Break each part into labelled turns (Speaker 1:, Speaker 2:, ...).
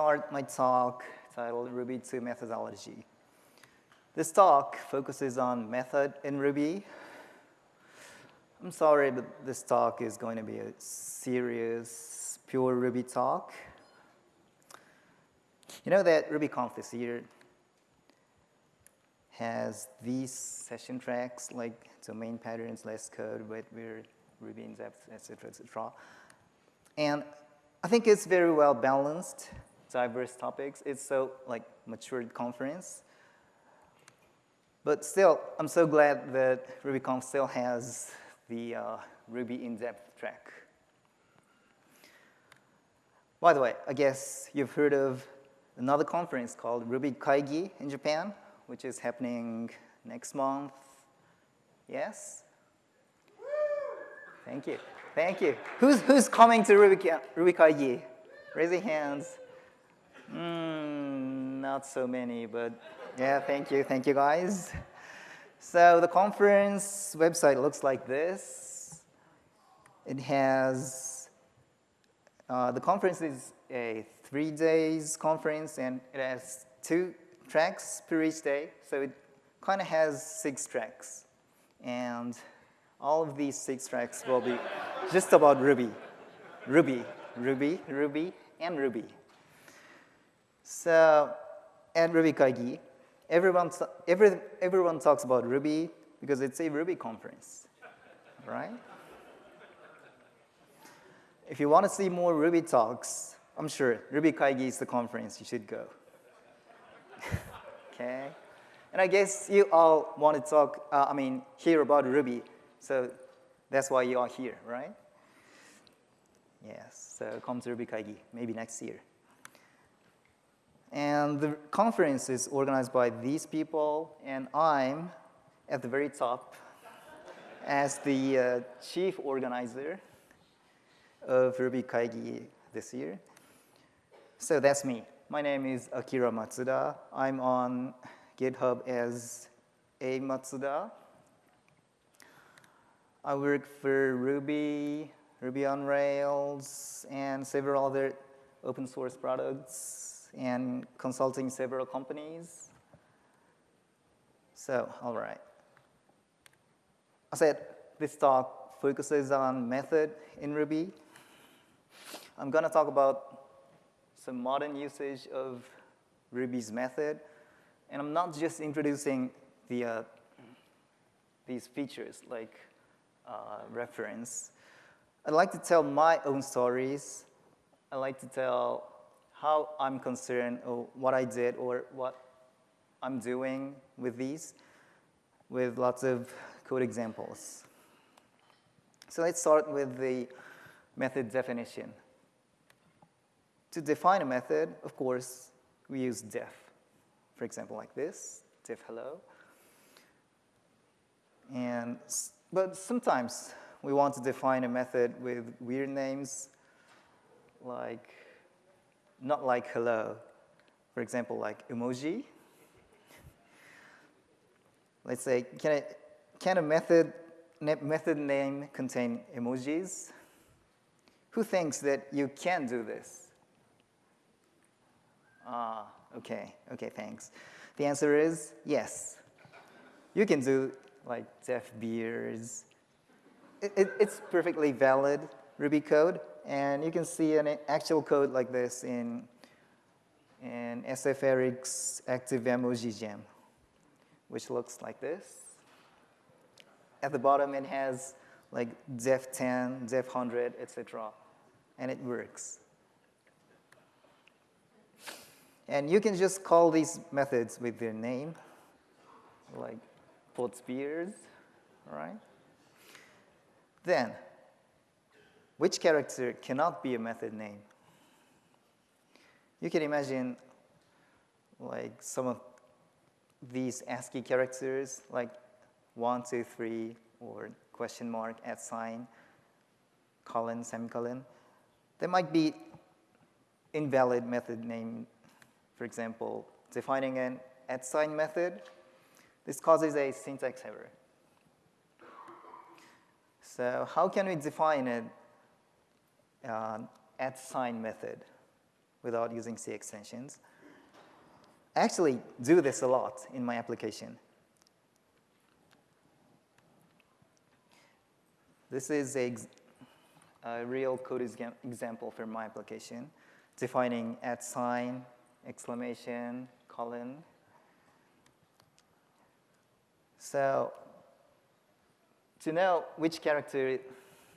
Speaker 1: start my talk titled Ruby 2 Methodology. This talk focuses on method in Ruby. I'm sorry, but this talk is going to be a serious, pure Ruby talk. You know that RubyConf this year has these session tracks like domain patterns, less code, but Ruby in depth, etc., etc. And I think it's very well balanced, diverse topics. It's so like matured conference. But still, I'm so glad that RubyConf still has the uh, Ruby in-depth track. By the way, I guess you've heard of another conference called Ruby Kaigi in Japan, which is happening next month. Yes? Thank you. Thank you. Who's, who's coming to Ruby, Ruby Kaigi? Raise your hands. Mm, not so many, but yeah, thank you. Thank you, guys. So the conference website looks like this. It has, uh, the conference is a three days conference and it has two tracks per each day. So it kind of has six tracks. And all of these six tracks will be just about Ruby. Ruby, Ruby, Ruby, and Ruby. So and Ruby Kaigi, everyone, every, everyone talks about Ruby because it's a Ruby conference, right? If you want to see more Ruby talks, I'm sure Ruby Kaigi is the conference you should go. okay? And I guess you all want to talk, uh, I mean, hear about Ruby. So that's why you are here, right? Yes, so come to Ruby Kaigi, maybe next year. And the conference is organized by these people, and I'm at the very top as the uh, chief organizer of Ruby Kaigi this year. So that's me. My name is Akira Matsuda. I'm on GitHub as A Matsuda. I work for Ruby, Ruby on Rails, and several other open source products, and consulting several companies. So, all right. I said this talk focuses on method in Ruby. I'm going to talk about some modern usage of Ruby's method. And I'm not just introducing the, uh, these features like uh, reference. I'd like to tell my own stories. I like to tell how I'm concerned or what I did or what I'm doing with these with lots of code examples. So let's start with the method definition. To define a method, of course, we use def. For example, like this, def hello. And but sometimes we want to define a method with weird names, like, not like hello. For example, like emoji. Let's say, can, I, can a method, method name contain emojis? Who thinks that you can do this? Ah, okay, okay, thanks. The answer is yes. You can do like def beers. It, it, it's perfectly valid Ruby code, and you can see an actual code like this in, in sferik's active emoji gem, which looks like this. At the bottom, it has like def 10, def 100, etc., and it works. And you can just call these methods with their name, like puts beers, right? Then, which character cannot be a method name? You can imagine like some of these ASCII characters, like one, two, three, or question mark, at sign, colon, semicolon. There might be invalid method name, for example, defining an at sign method this causes a syntax error. So how can we define an uh, at sign method? without using C extensions. I actually do this a lot in my application. This is a, a real code example for my application, defining at sign, exclamation, colon. So to know which character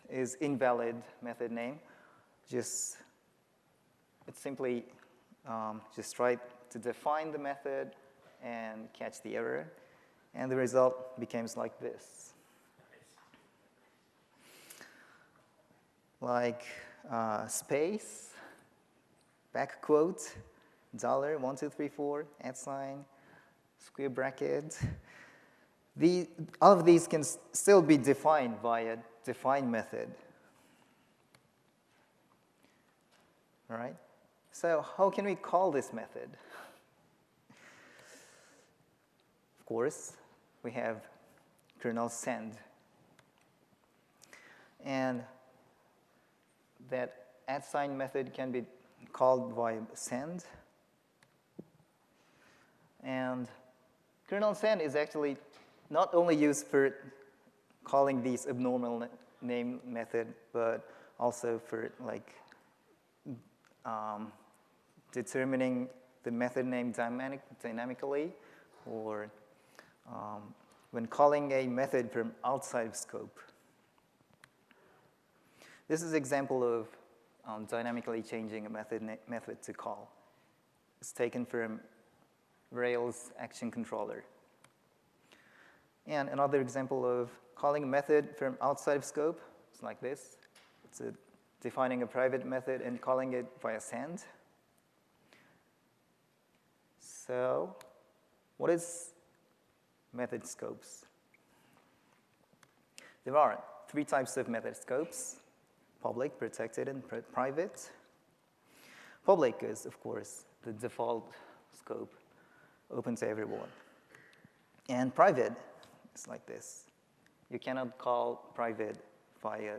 Speaker 1: is invalid method name, just it's simply um, just try to define the method and catch the error. And the result becomes like this. Like uh, space, back quote, dollar, one, two, three, four, at sign, square bracket. The, all of these can still be defined by a define method. All right? So how can we call this method? Of course, we have kernel send. And that at sign method can be called by send. And kernel send is actually not only used for calling these abnormal name method, but also for like um, determining the method name dynamic, dynamically or um, when calling a method from outside of scope. This is an example of um, dynamically changing a method, method to call. It's taken from Rails action controller. And another example of calling a method from outside of scope is like this. It's a, defining a private method and calling it via send. So what is method scopes? There are three types of method scopes, public, protected, and private. Public is, of course, the default scope, open to everyone. And private is like this. You cannot call private via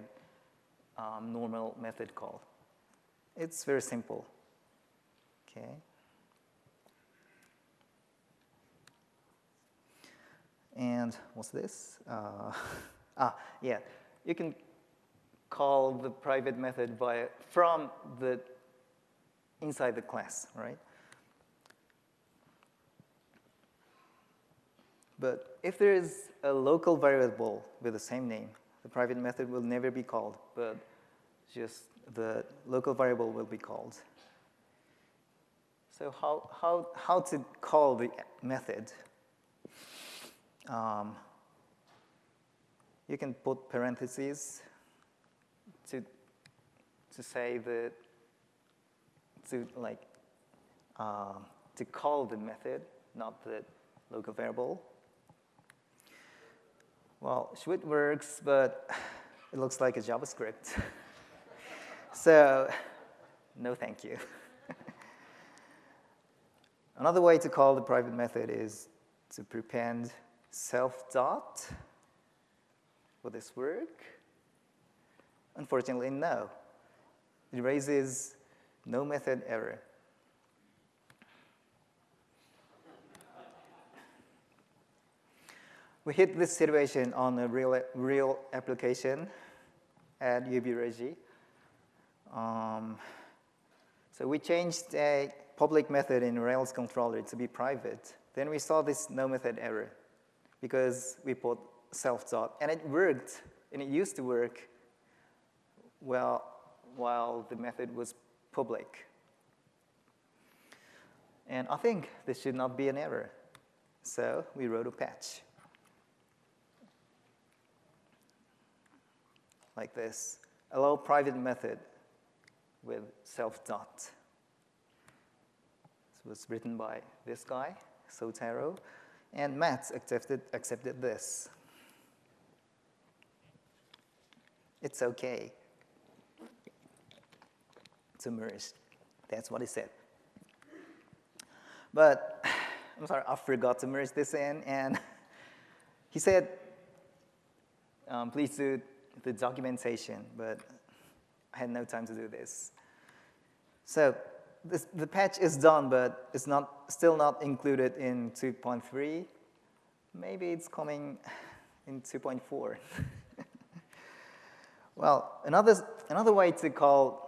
Speaker 1: um, normal method call. It's very simple, okay? And what's this? Uh, ah, yeah. You can call the private method via from the inside the class, right? But if there is a local variable with the same name, the private method will never be called, but just the local variable will be called. So how, how, how to call the method? Um, you can put parentheses to, to say that, to like, uh, to call the method, not the local variable. Well, Schwit works, but it looks like a JavaScript. so, no thank you. Another way to call the private method is to prepend self dot. Will this work? Unfortunately, no. It raises no method error. We hit this situation on a real, real application at UB Um, so we changed a public method in Rails controller to be private. Then we saw this no method error because we put self-dot. And it worked, and it used to work well while the method was public. And I think this should not be an error. So we wrote a patch. Like this. Allow private method with self-dot. This was written by this guy, Sotaro. And Matz accepted, accepted this. It's okay to merge. That's what he said. But I'm sorry, I forgot to merge this in, and he said, um, please do the documentation, but I had no time to do this. So this, the patch is done, but it's not, still not included in 2.3. Maybe it's coming in 2.4. well, another, another way to call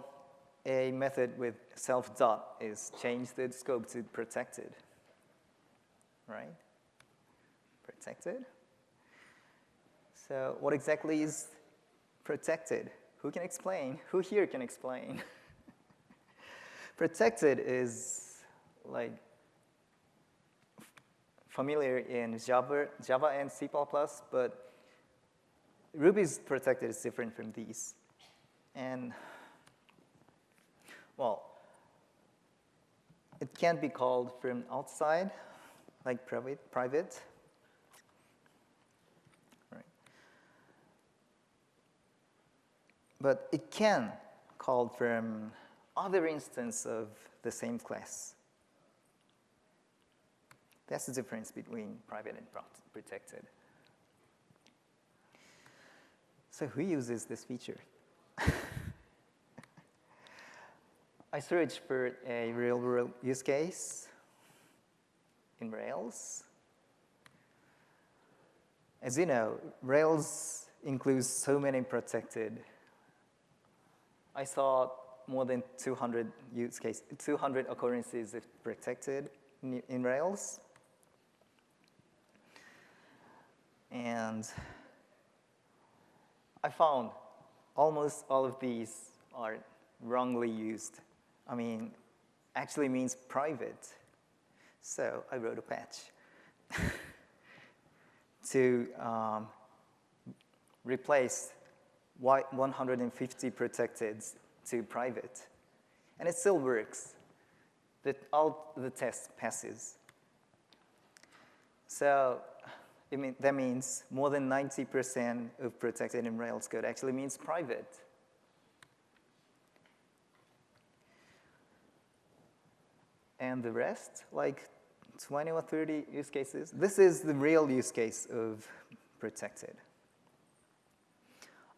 Speaker 1: a method with self dot is change the scope to protected, right? Protected. So what exactly is protected? Who can explain? Who here can explain? protected is like familiar in Java, Java and C++, but Ruby's protected is different from these. And, well, it can't be called from outside, like private, private. But it can called from um, other instance of the same class. That's the difference between private and protected. So who uses this feature? I searched for a real-world use case in Rails. As you know, Rails includes so many protected. I saw more than 200 use cases, 200 occurrences protected in, in Rails. And I found almost all of these are wrongly used. I mean, actually means private. So I wrote a patch to um, replace 150 protected to private. And it still works. That all the tests passes. So mean, that means more than 90% of protected in Rails code actually means private. And the rest, like 20 or 30 use cases, this is the real use case of protected.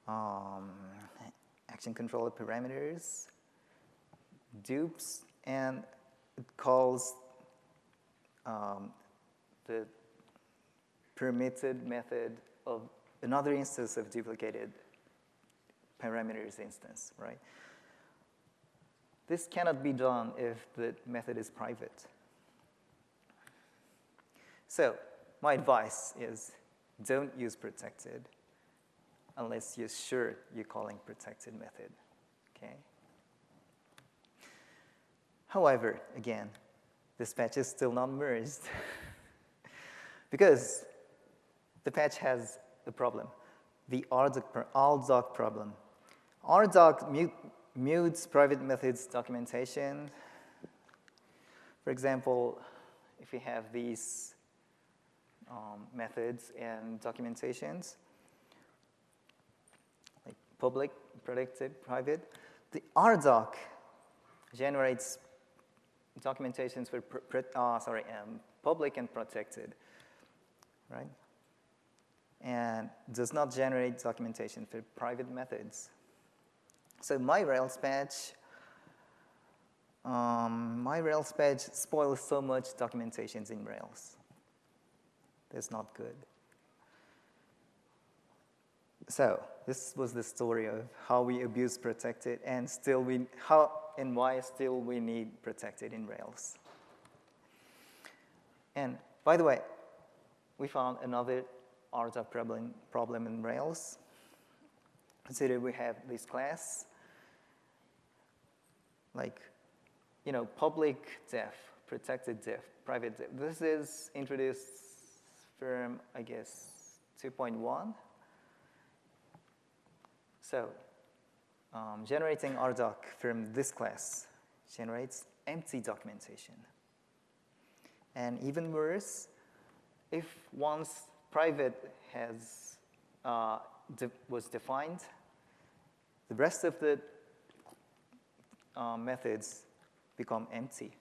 Speaker 1: Um, action controller parameters, dupes, and it calls um, the permitted method of another instance of duplicated parameters instance, right? This cannot be done if the method is private. So my advice is don't use protected unless you're sure you're calling protected method, okay? However, again, this patch is still not merged because the patch has a problem, the RDoc problem. RDoc mute, mutes private methods documentation. For example, if we have these um, methods and documentations, public, protected, private, the RDoc generates documentations for uh, sorry, um, public and protected, right? and does not generate documentation for private methods. So my Rails patch, um, my Rails patch spoils so much documentations in Rails. That's not good. So this was the story of how we abuse protected and still we, how and why still we need protected in Rails. And by the way, we found another RDoc problem, problem in Rails. Consider we have this class, like, you know, public def, protected def, private def. This is introduced from, I guess, 2.1. So um, generating RDoc from this class generates empty documentation. And even worse, if once private has, uh, de was defined. The rest of the uh, methods become empty.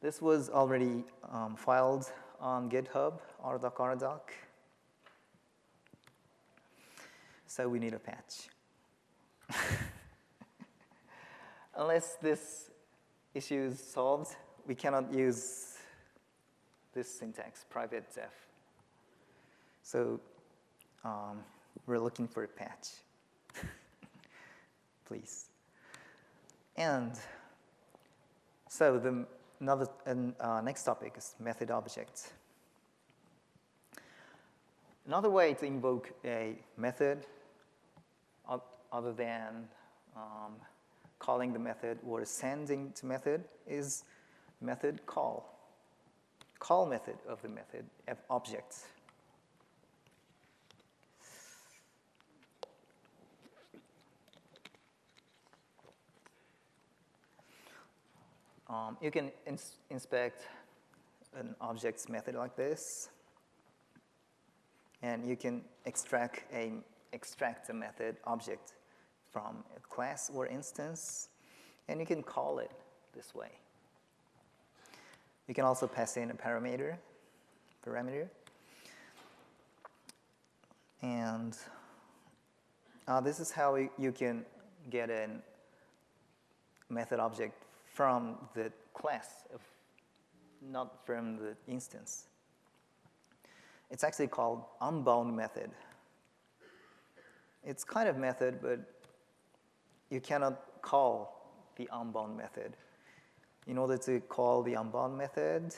Speaker 1: This was already um, filed on GitHub, RDoc RDoc. So we need a patch. unless this issue is solved, we cannot use this syntax, private def. So um, we're looking for a patch, please. And so the another, uh, next topic is method objects. Another way to invoke a method other than um, calling the method or sending to method is method call. Call method of the method of objects. Um, you can ins inspect an object's method like this, and you can extract a extract a method object from a class or instance, and you can call it this way. You can also pass in a parameter, parameter, and uh, this is how you can get a method object from the class, not from the instance. It's actually called unbound method. It's kind of method, but you cannot call the unbound method. In order to call the unbound method,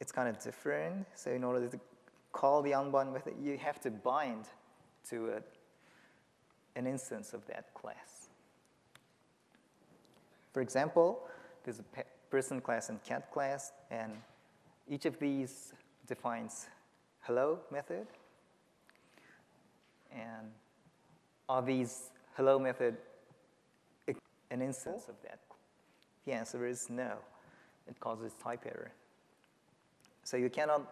Speaker 1: it's kind of different. So in order to call the unbound method, you have to bind to a, an instance of that class. For example, there's a person class and cat class, and each of these defines hello method. And are these hello method an instance of that? The answer is no. It causes type error. So you cannot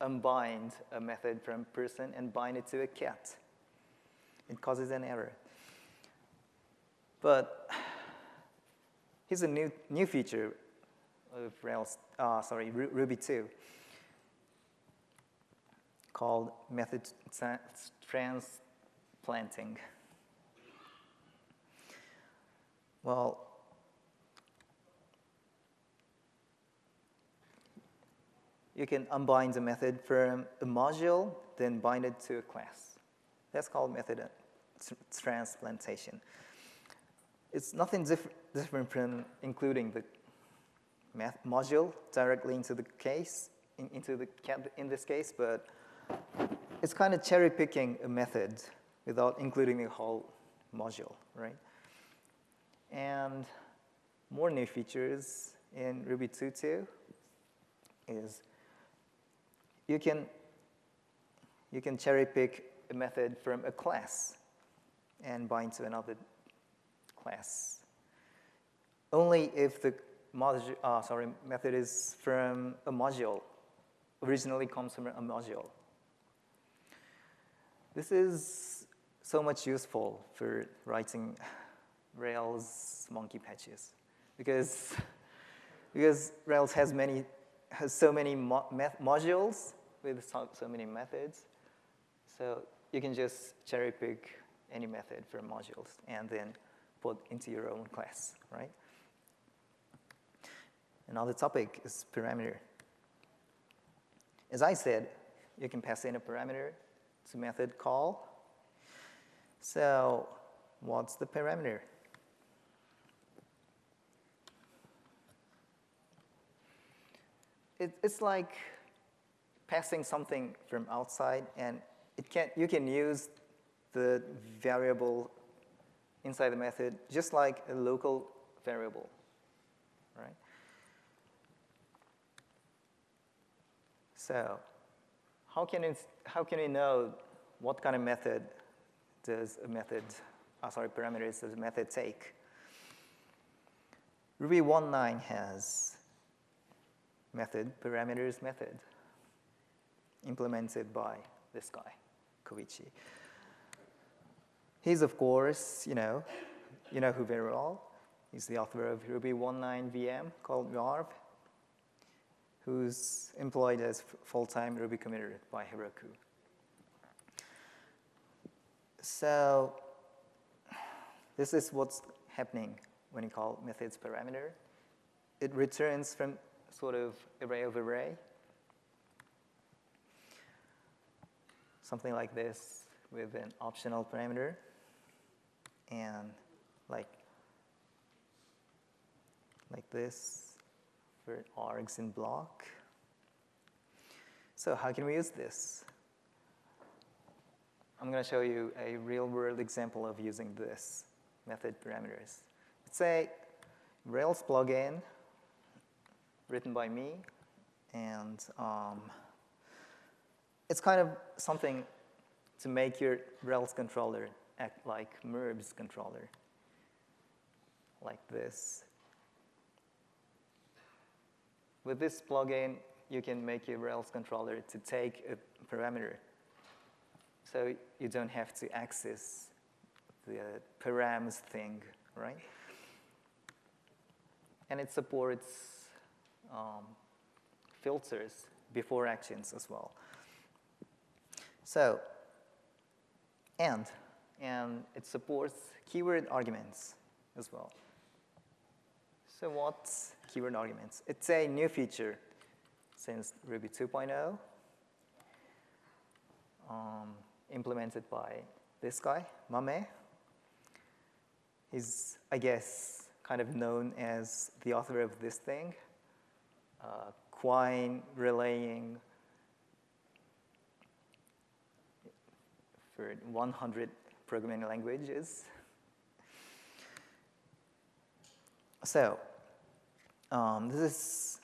Speaker 1: unbind a method from person and bind it to a cat. It causes an error. But here's a new, new feature of Rails, uh, sorry, Ruby 2 called method transplanting. Well, you can unbind the method from a module, then bind it to a class. That's called method transplantation. It's nothing diff different from including the module directly into the case, in, into the in this case, but it's kind of cherry picking a method without including the whole module, right? And more new features in Ruby 2.2 is you can, you can cherry pick a method from a class and bind to another class. Only if the module, uh, sorry, method is from a module, originally comes from a module. This is so much useful for writing Rails monkey patches because, because Rails has many has so many mo modules with so, so, many methods. So you can just cherry pick any method from modules and then put into your own class, right? Another topic is parameter. As I said, you can pass in a parameter to method call. So what's the parameter? It, it's like passing something from outside, and it can, you can use the variable inside the method just like a local variable, right? So how can, it, how can we know what kind of method does a method, oh, sorry, parameters does a method take? Ruby 1.9 has method, parameters method, implemented by this guy, Koichi. He's, of course, you know, you know who very well. He's the author of Ruby 1.9 VM called Yarv, who's employed as full-time Ruby committer by Heroku. So this is what's happening when you call methods parameter. It returns from sort of array of array. Something like this with an optional parameter and like like this for args in block. So how can we use this? I'm going to show you a real-world example of using this method parameters. Let's say Rails plugin written by me, and um, it's kind of something to make your Rails controller act like MERB's controller, like this. With this plugin, you can make your Rails controller to take a parameter so you don't have to access the params thing, right? And it supports um, filters before actions as well. So, and, and it supports keyword arguments as well. So what's keyword arguments? It's a new feature since Ruby 2.0. Um, implemented by this guy, Mame. He's, I guess, kind of known as the author of this thing, uh, Quine relaying for 100 programming languages. So, um, this is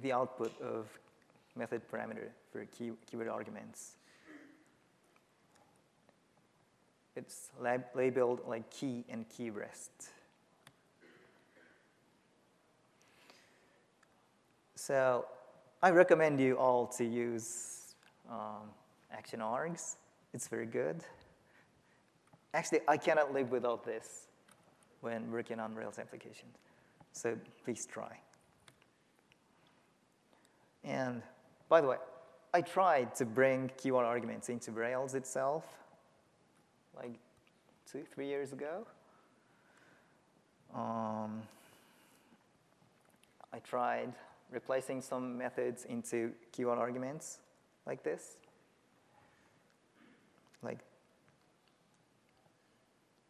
Speaker 1: the output of method parameter for key, keyword arguments. It's lab labeled like key and key rest. So I recommend you all to use um, action args. It's very good. Actually, I cannot live without this when working on Rails applications. So please try. And by the way, I tried to bring keyword arguments into Rails itself, like two, three years ago. Um, I tried replacing some methods into keyword arguments like this. Like,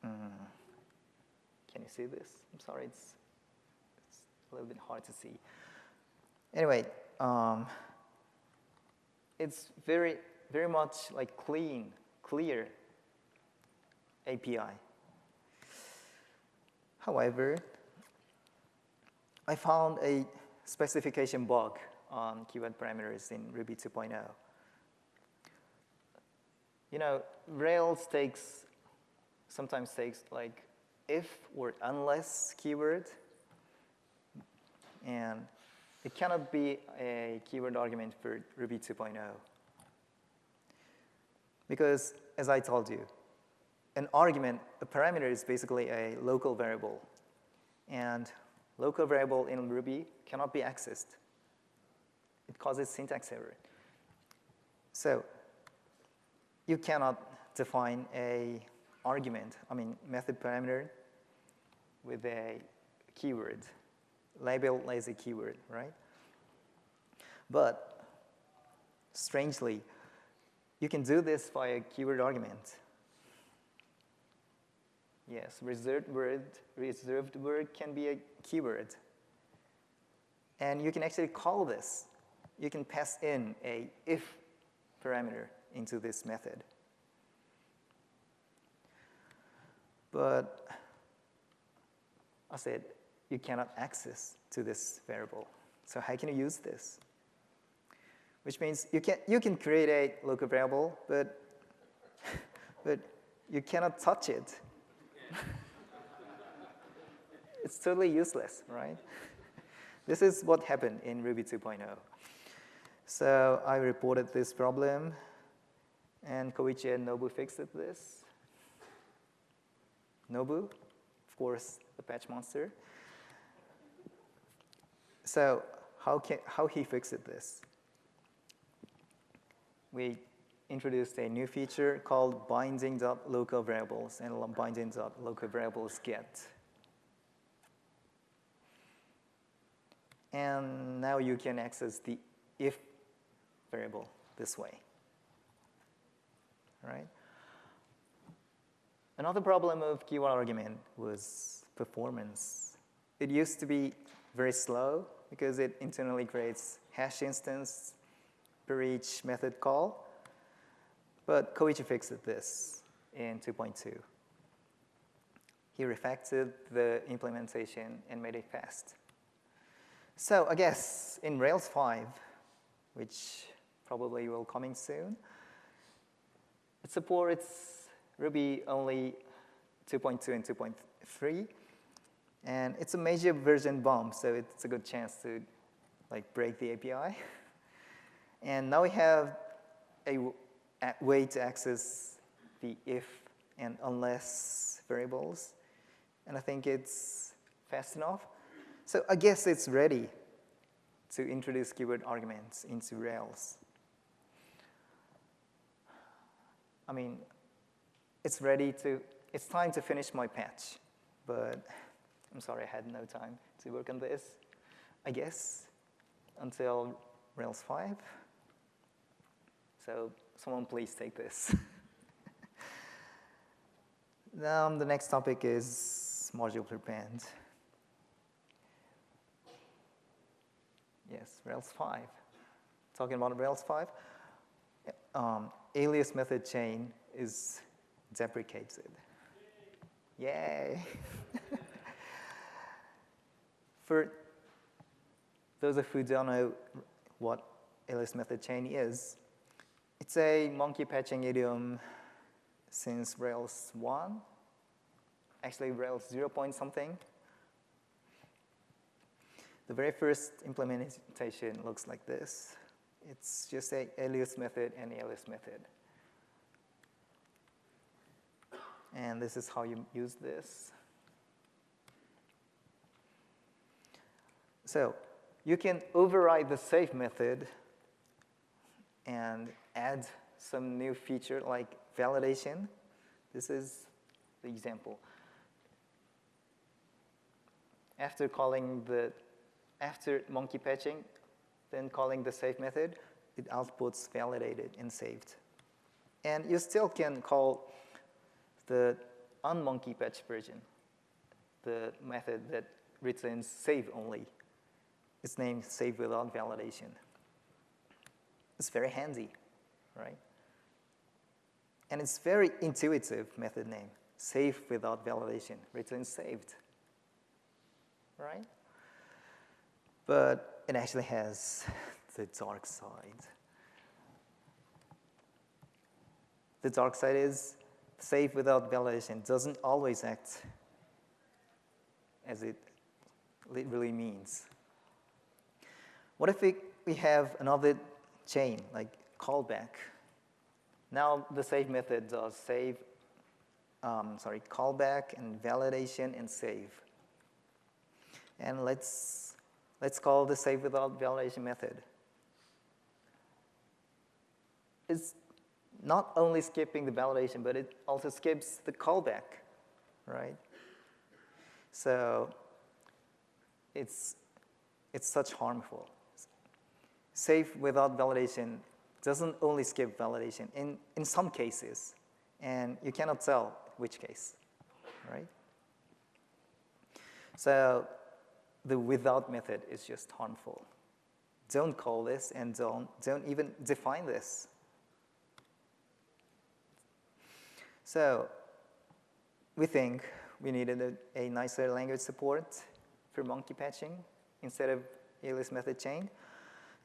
Speaker 1: mm, can you see this? I'm sorry, it's, it's a little bit hard to see. Anyway, um, it's very, very much like clean, clear API. However, I found a specification bug on keyword parameters in Ruby 2.0. You know, Rails takes, sometimes takes like if or unless keyword, and it cannot be a keyword argument for Ruby 2.0. Because, as I told you, an argument, a parameter is basically a local variable. And local variable in Ruby cannot be accessed. It causes syntax error. So you cannot define a argument, I mean method parameter with a keyword label as a keyword, right? But strangely, you can do this via keyword argument. Yes, reserved word, reserved word can be a keyword. And you can actually call this. You can pass in a if parameter into this method. But I said, you cannot access to this variable. So how can you use this? Which means you can, you can create a local variable, but, but you cannot touch it. it's totally useless, right? This is what happened in Ruby 2.0. So I reported this problem, and Koichi and Nobu fixed this. Nobu, of course, the patch monster. So how, can, how he fixed it this? We introduced a new feature called binding.local variables and binding.local variables get. And now you can access the if variable this way. Right? Another problem of keyword argument was performance. It used to be very slow because it internally creates hash instance per each method call. But Koichi fixed this in 2.2. He refactored the implementation and made it fast. So I guess in Rails 5, which probably will coming soon, it supports Ruby only 2.2 and 2.3. And it's a major version bump, so it's a good chance to like break the API. And now we have a, a way to access the if and unless variables. And I think it's fast enough. So I guess it's ready to introduce keyword arguments into Rails. I mean, it's ready to, it's time to finish my patch, but I'm sorry I had no time to work on this, I guess, until Rails 5. So someone please take this. now the next topic is module prepend. Yes, Rails 5. Talking about Rails 5, um, alias method chain is deprecated. Yay! For those of you who don't know what alias method chain is, it's a monkey patching idiom since Rails 1, actually Rails 0 point something. The very first implementation looks like this. It's just a alias method and alias method. And this is how you use this. So you can override the save method and add some new feature like validation. This is the example. After calling the after monkey patching, then calling the save method, it outputs validated and saved. And you still can call the unmonkey patch version, the method that returns save only. It's named save without validation. It's very handy, right? And it's very intuitive method name. Save without validation, return saved, right? but it actually has the dark side. The dark side is save without validation doesn't always act as it really means. What if we have another chain, like callback? Now the save method does save, um, sorry, callback and validation and save. And let's Let's call the save without validation method. It's not only skipping the validation, but it also skips the callback, right? So it's, it's such harmful. Save without validation doesn't only skip validation in, in some cases, and you cannot tell which case, right? So the without method is just harmful. Don't call this and don't, don't even define this. So we think we needed a, a nicer language support for monkey patching instead of alias method chain.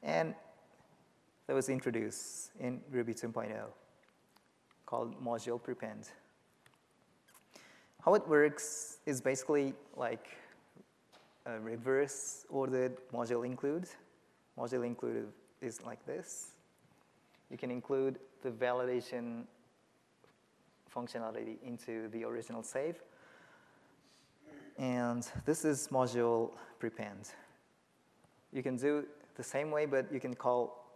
Speaker 1: And that was introduced in Ruby 2.0 called module prepend. How it works is basically like a reverse ordered module include. Module include is like this. You can include the validation functionality into the original save. And this is module prepend. You can do the same way, but you can call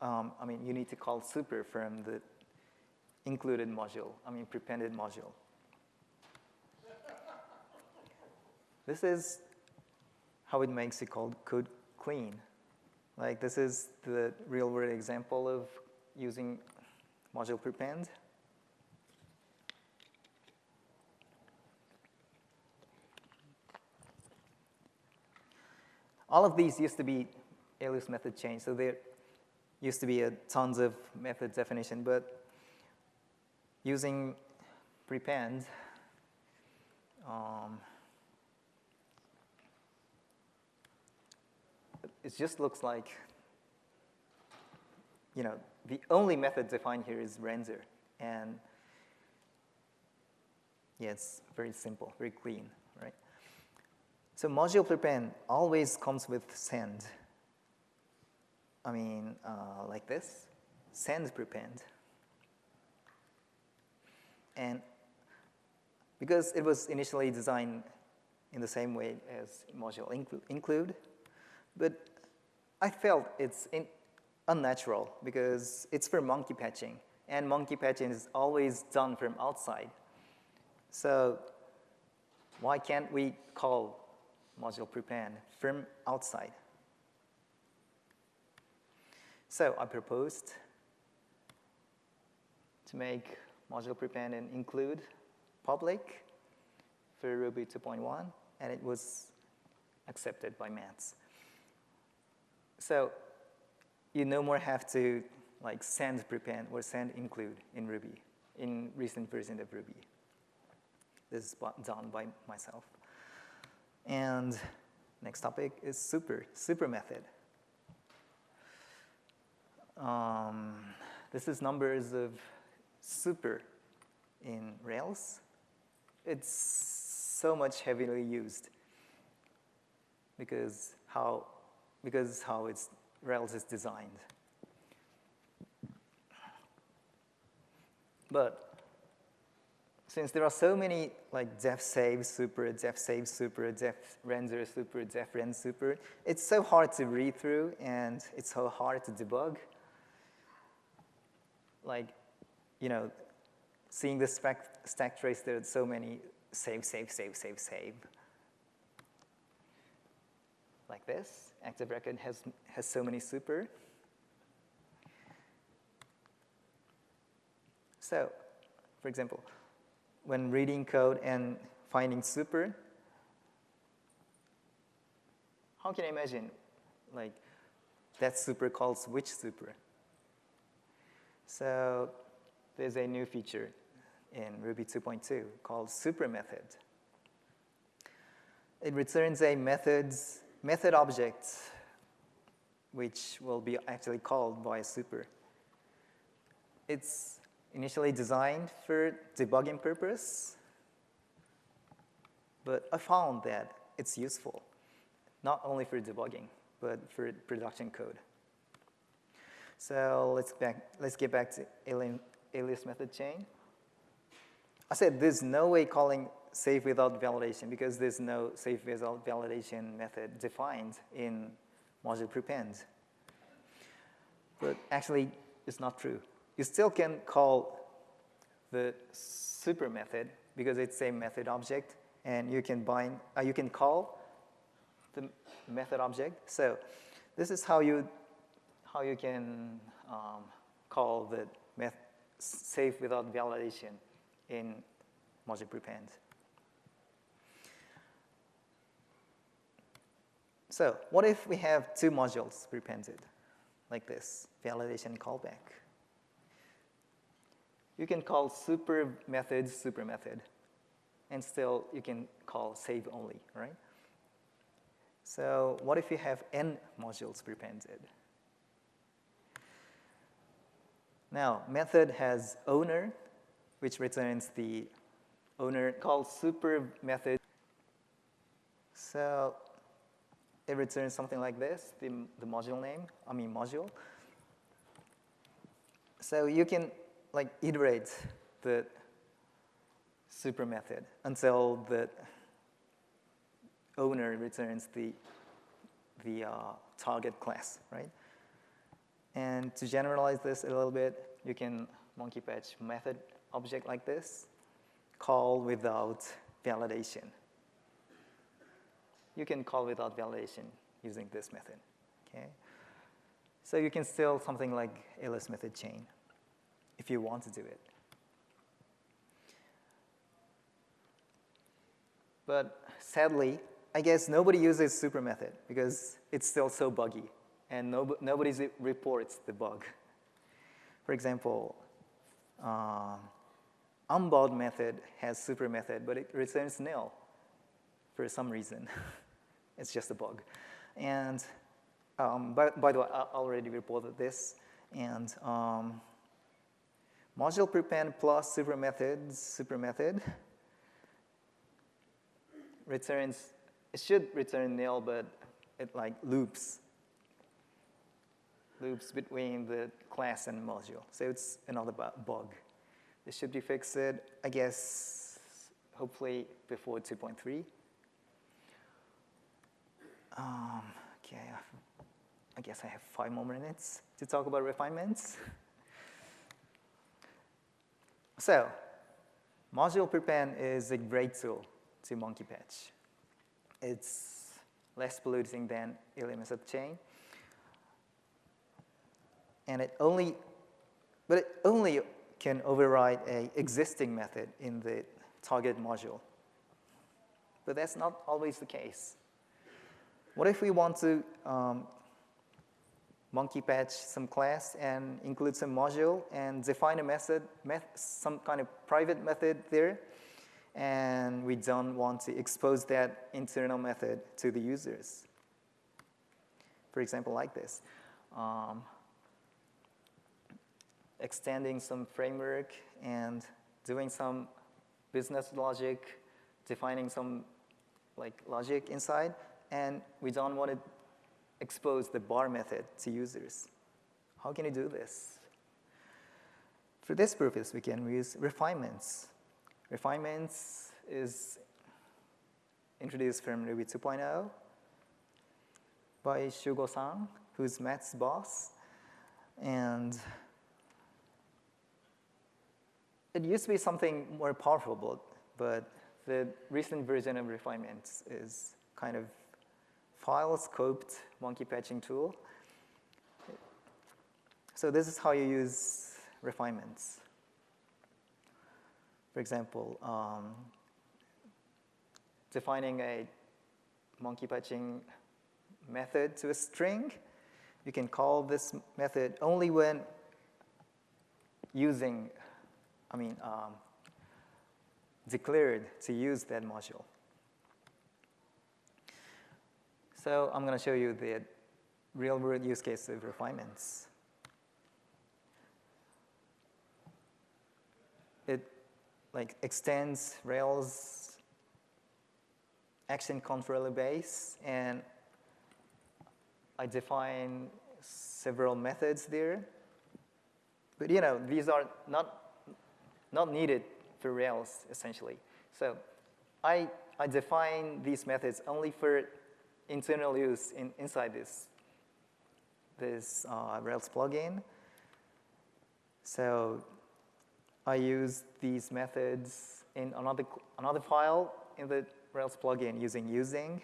Speaker 1: um, I mean, you need to call super from the included module, I mean, prepended module. this is how it makes the code clean. Like this is the real world example of using module prepend. All of these used to be alias method chain, so there used to be a tons of method definition, but using prepend, um, it just looks like, you know, the only method defined here is render. And yeah, it's very simple, very clean, right? So module prepend always comes with send. I mean, uh, like this, send prepend. And because it was initially designed in the same way as module inclu include, but I felt it's unnatural because it's for monkey patching, and monkey patching is always done from outside. So why can't we call module prepend from outside? So I proposed to make module prepend and include public for Ruby 2.1, and it was accepted by Matz. So you no more have to like send prepend or send include in Ruby, in recent version of Ruby. This is done by myself. And next topic is super, super method. Um, this is numbers of super in Rails. It's so much heavily used because how because how it's, Rails is designed. But since there are so many like def save super, def save super, def render super, def rend super, it's so hard to read through and it's so hard to debug. Like, you know, seeing the stack, stack trace, there are so many save, save, save, save, save. Like this active record has, has so many super. So, for example, when reading code and finding super, how can I imagine like that super calls which super? So there's a new feature in Ruby 2.2 called super method. It returns a method's method object, which will be actually called by super. It's initially designed for debugging purpose, but I found that it's useful, not only for debugging, but for production code. So let's, back, let's get back to alias method chain. I said there's no way calling save without validation because there's no save without validation method defined in module prepend. But actually, it's not true. You still can call the super method because it's a method object, and you can bind, uh, you can call the method object. So this is how you how you can um, call the save without validation in module prepend. So what if we have two modules prepended, like this, validation callback? You can call super method super method, and still you can call save only, right? So what if you have n modules prepended? Now, method has owner, which returns the owner called super method. So it returns something like this, the, the module name, I mean module. So you can like iterate the super method until the owner returns the, the uh, target class, right? And to generalize this a little bit, you can monkey patch method object like this, call without validation. You can call without validation using this method, okay? So you can still something like alias method chain if you want to do it. But sadly, I guess nobody uses super method because it's still so buggy and no, nobody reports the bug. For example, uh, unbound method has super method, but it returns nil for some reason. it's just a bug. And um, by, by, the way, I already reported this. And um, module prepend plus super method, super method returns, it should return nil, but it like loops loops between the class and module. So it's another bug. This should be fixed, I guess, hopefully before 2.3. Um, okay, I guess I have five more minutes to talk about refinements. so, module prepend is a great tool to monkey patch. It's less polluting than method chain and it only, but it only can override a existing method in the target module. But that's not always the case. What if we want to um, monkey patch some class and include some module and define a method, met some kind of private method there, and we don't want to expose that internal method to the users. For example, like this. Um, extending some framework and doing some business logic, defining some like logic inside, and we don't want to expose the bar method to users. How can you do this? For this purpose, we can use refinements. Refinements is introduced from Ruby 2.0 by Shugo-san, who's Matz's boss. And it used to be something more powerful, but the recent version of refinements is kind of file scoped monkey patching tool. So this is how you use refinements. For example, um, defining a monkey patching method to a string, you can call this method only when using I mean, um, declared to use that module. So I'm going to show you the real-world use case of refinements. It like extends Rails action controller base, and I define several methods there. But you know, these are not not needed for Rails, essentially. So I, I define these methods only for internal use in, inside this, this uh, Rails plugin. So I use these methods in another, another file in the Rails plugin using using.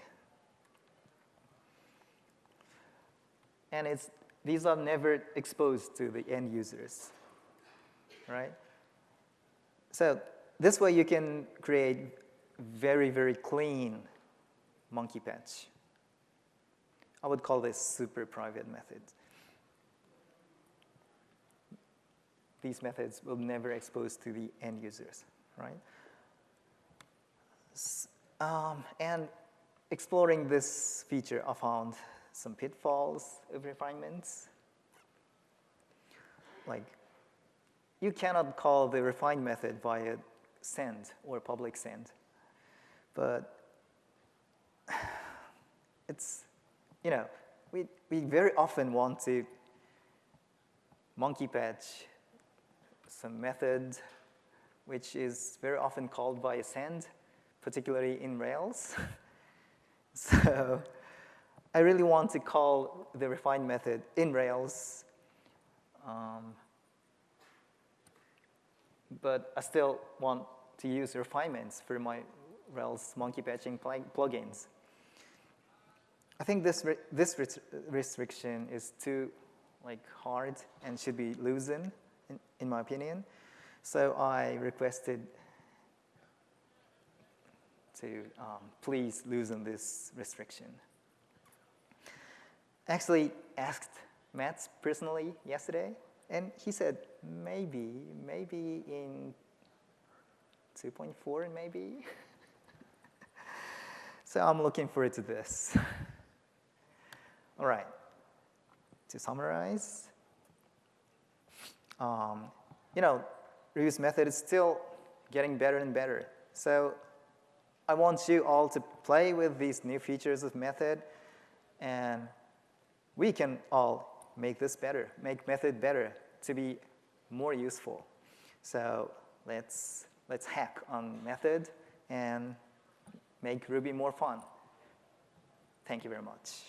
Speaker 1: And it's, these are never exposed to the end users, right? So this way you can create very, very clean monkey patch. I would call this super private method. These methods will never expose to the end users, right? Um, and exploring this feature, I found some pitfalls of refinements. Like you cannot call the refined method via send or public send. But it's, you know, we, we very often want to monkey patch some method which is very often called by send, particularly in Rails. so I really want to call the refined method in Rails Um, but I still want to use refinements for my Rails monkey patching plugins. I think this, re this restriction is too like hard and should be loosened, in, in my opinion. So I requested to um, please loosen this restriction. Actually asked Matz personally yesterday, and he said maybe, maybe in 2.4 maybe. so I'm looking forward to this. All right, to summarize, um, you know, reuse method is still getting better and better. So I want you all to play with these new features of method, and we can all make this better, make method better to be more useful. So let's, let's hack on method and make Ruby more fun. Thank you very much.